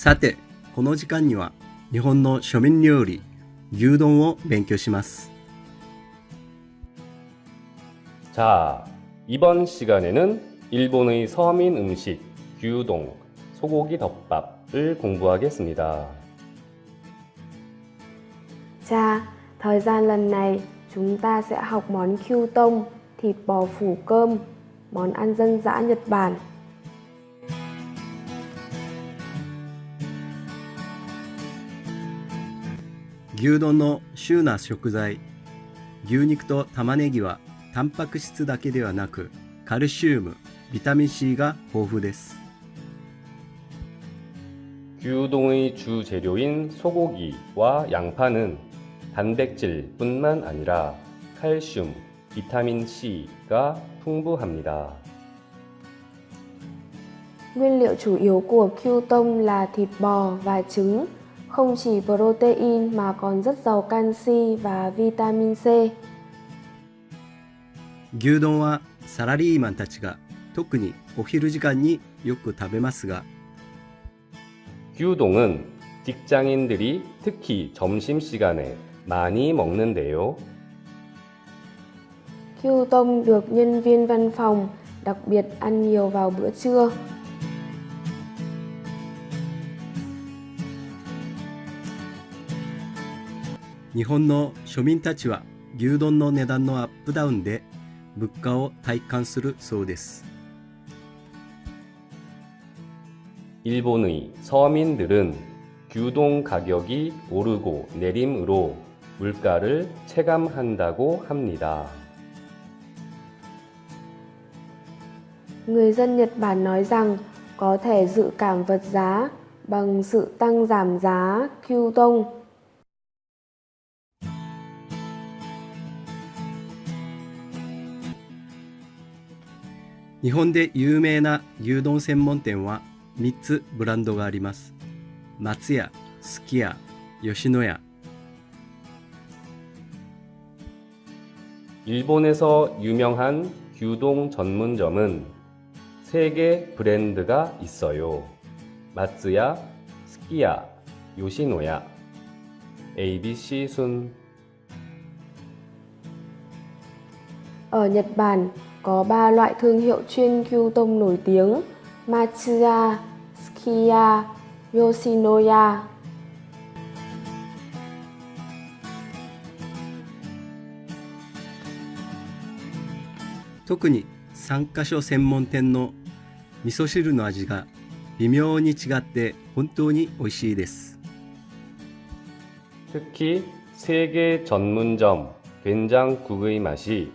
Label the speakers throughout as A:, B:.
A: さて、この時間には日本の庶民料理、牛丼を勉強します。
B: 자, 이번 시간에는 일본의 서민 음식 규동 소고기 덮밥을 공부하겠습니다.
C: Cha, thời gian lần này chúng ta sẽ học món kyu tông, thịt bò phủ cơm, món ăn dân dã Nhật Bản.
A: 牛丼の主な食材牛肉と玉ねぎはタンパク質だけではなくカルシウムビタミン Cが豊富です
B: 규동의 주 재료인 소고기와 양파는 단백질뿐만 아니라 칼슘, 비타민 C가 풍부합니다.
C: Nguyên liệu chủ yếu của kyu tông là thịt bò và trứng, không chỉ protein mà còn rất giàu canxi và vitamin C.
A: 牛丼はサラリーマンたちが特にお昼時間によく食べますが
B: 규동은 직장인들이 특히 점심시간에 많이 먹는데요.
C: Kyu tông được nhân viên văn phòng đặc biệt ăn nhiều vào bữa trưa. "
A: 日本の庶民たちは牛丼の値段のアップダウンで物価を体感するそうです
B: 일본의 서민들은 규동 가격이 오르고 내림으로 물가를 체감한다고 합니다.
C: Người dân Nhật Bản nói rằng có thể dự cảm vật giá bằng sự tăng giảm giá kyu
A: 日本で有名な牛丼専門店は3つブランドがあります松屋、すき家、吉野家
B: 일본에서 유명한 규동 전문점은 세 개 브랜드가 있어요. 마츠야, 스키야, 요시노야, ABC 순.
C: Ở Nhật Bản có 3 loại thương hiệu chuyên kyu tông nổi tiếng Matsuya, Skiya, Yoshinoya.
A: 特に3カ所専門店の味噌汁の味が微妙に違って本当に美味しいです
B: 특히 세계 전문점 된장국의 맛이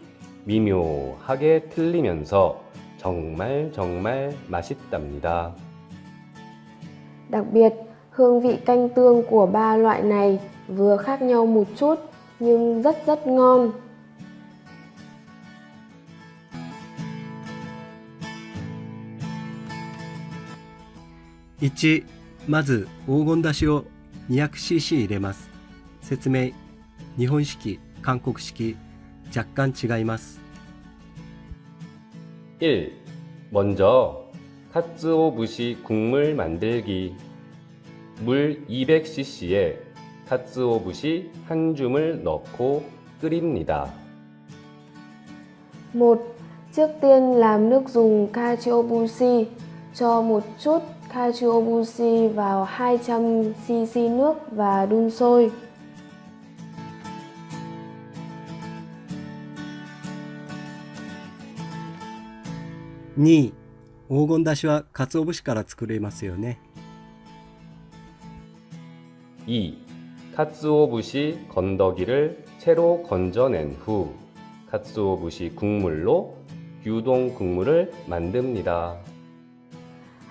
B: 미묘하게 틀리면서 정말 정말 맛있답니다.
C: Đặc biệt, hương vị canh tương của ba loại này vừa khác nhau một chút nhưng rất rất ngon.
A: 1まず黄金だしを 200cc 入れます説明日本式韓国式 若干違います
B: 1. 먼저 카츠오부시 국물 만들기 물 200cc에 카츠오부시 한 줌을 넣고 끓입니다.
C: 1. Trước tiên làm nước dùng Kachiobushi. Cho một chút Kachiobushi vào 200cc nước và đun sôi.
A: 2黄金だしは鰹節から作れますよね
B: 2. 카츠오부시 건더기를 채로 건져낸 후 카츠오부시 국물로 규동 국물을 만듭니다.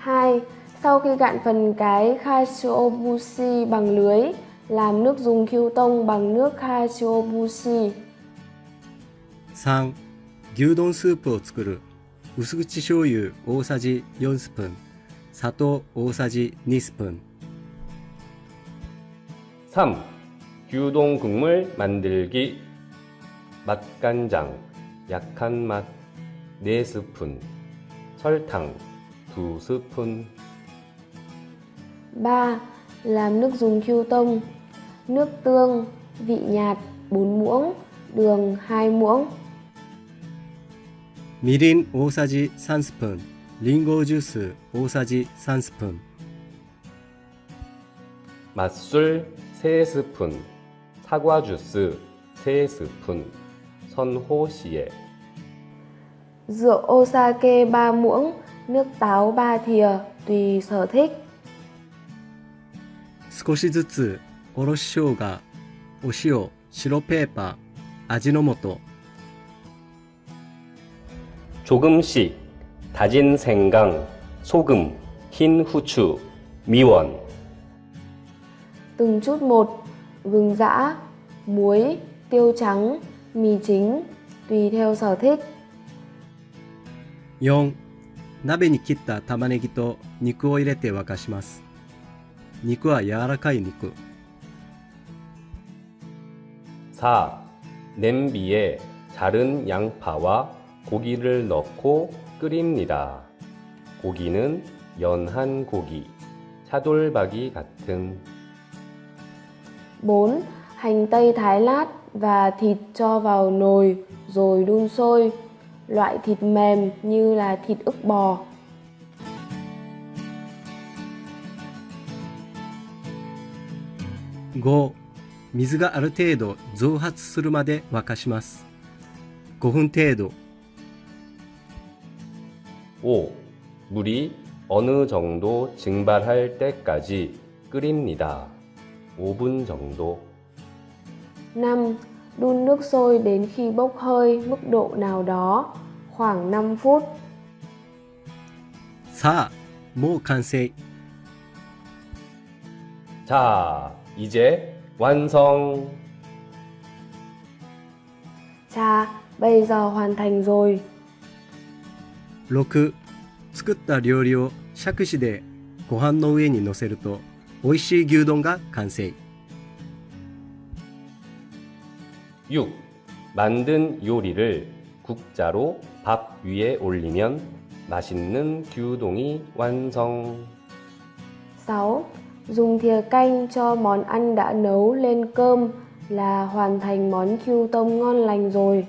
C: 2. Sau khi gạn phần cái Kachiobushi bằng lưới, làm nước dùng Kyutong bằng nước Kachiobushi.
A: 3牛丼スープを作る 薄口醤油大さじ4スプーン砂糖大さじ2スプーン
B: 3. 규동 국물 만들기 맛간장 약한 맛 4스푼 설탕 2스푼
C: 3. Làm nước dùng Q tông Nước tương, vị nhạt 4 muỗng, đường 2 muỗng
A: みりん大さじ3スプーンリンゴジュース大さじ3スプーン
B: 맛술 3스푼, 사과 주스 3스푼, 선호시에
C: Rượu Osake 3 muỗng, nước táo 3 thìa, tùy sở thích
A: 少しずつおろし生姜お塩白ペーパー味の素
B: 조금씩 다진 생강, 소금, 흰 후추, 미원
C: Từng chút một, gừng giã, muối, tiêu trắng, mì chính, tùy theo sở thích
A: 4鍋に切った玉ねぎと肉を入れて沸かします肉は柔らかい肉
B: 4. 냄비에 자른 양파와 고기를 넣고 끓입니다. 고기는 연한 고기, 차돌박이 같은
C: 4. Hành tây thái lát và thịt cho vào nồi rồi đun sôi. Loại thịt mềm như là thịt ức bò.
A: 5水がある程度蒸発するまで沸かします5分程度
B: 5. 물이 어느 정도 증발할 때까지 끓입니다. 5분 정도
C: 5. Đun nước sôi đến khi bốc hơi mức độ nào đó, khoảng 5 phút.
A: さあもう完成
B: 자, 이제 완성!
C: Cha, bây giờ hoàn thành rồi.
A: 6作った料理を杓子でご飯の上に乗せると美味しい牛丼が完成
B: 6. 만든 요리를 국자로 밥 위에 올리면 맛있는 규동이 완성.
C: 6. Dùng thìa canh cho món ăn đã nấu lên cơm là hoàn thành món Q tông ngon lành rồi.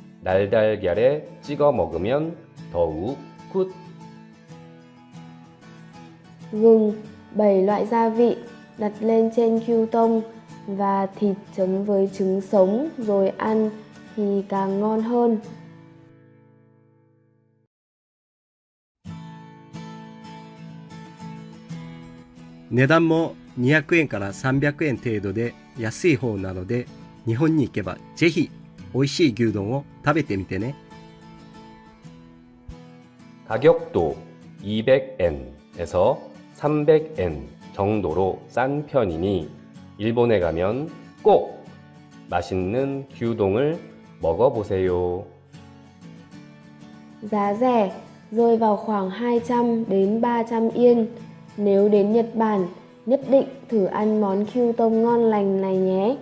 B: 날달걀에 찍어 먹으면 더욱 굿.
C: Gừng, 7 loại gia vị đặt lên trên Q tông và thịt chấm với trứng sống rồi ăn thì càng ngon hơn.
A: 値段も200円から300円程度で安い方なので日本に行けばぜひ 美味しい牛丼を食べてみてね
B: 가격도 200엔에서 300엔 정도로 싼 편이니 일본에 가면 꼭 맛있는 규동을 먹어보세요.
C: Giá rẻ, rơi vào khoảng 200 đến 300 yên. Nếu đến Nhật Bản, nhất định thử ăn món Q tông ngon lành này nhé.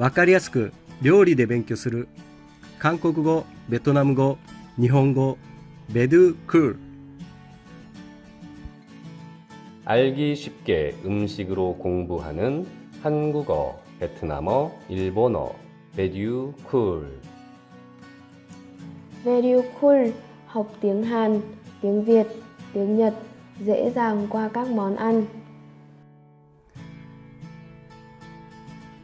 A: わかりやすく料理で勉強する韓国語ベトナム語日本語ベドゥクール
B: 알기 쉽게 음식으로 공부하는 한국어, 베트남어, 일본어, 베듀 쿨.
C: Very cool, học tiếng Hàn, tiếng Việt, tiếng Nhật dễ dàng qua các món ăn.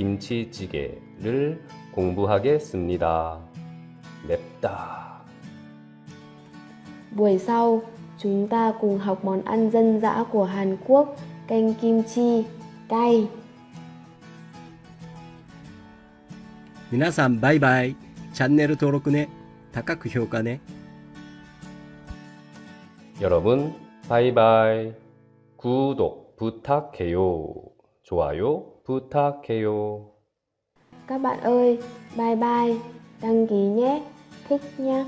B: 김치찌개를 공부하겠습니다. 맵다.
C: Buổi sau, chúng ta cùng học món ăn dân dã của Hàn Quốc, canh kim chi, cay.
A: 皆さんバイバイチャンネル登録ね高く評価ね
B: 여러분, 바이바이. 구독 부탁해요. 좋아요 부탁해요.
C: Các bạn ơi, bye bye, đăng ký nhé, thích nhé.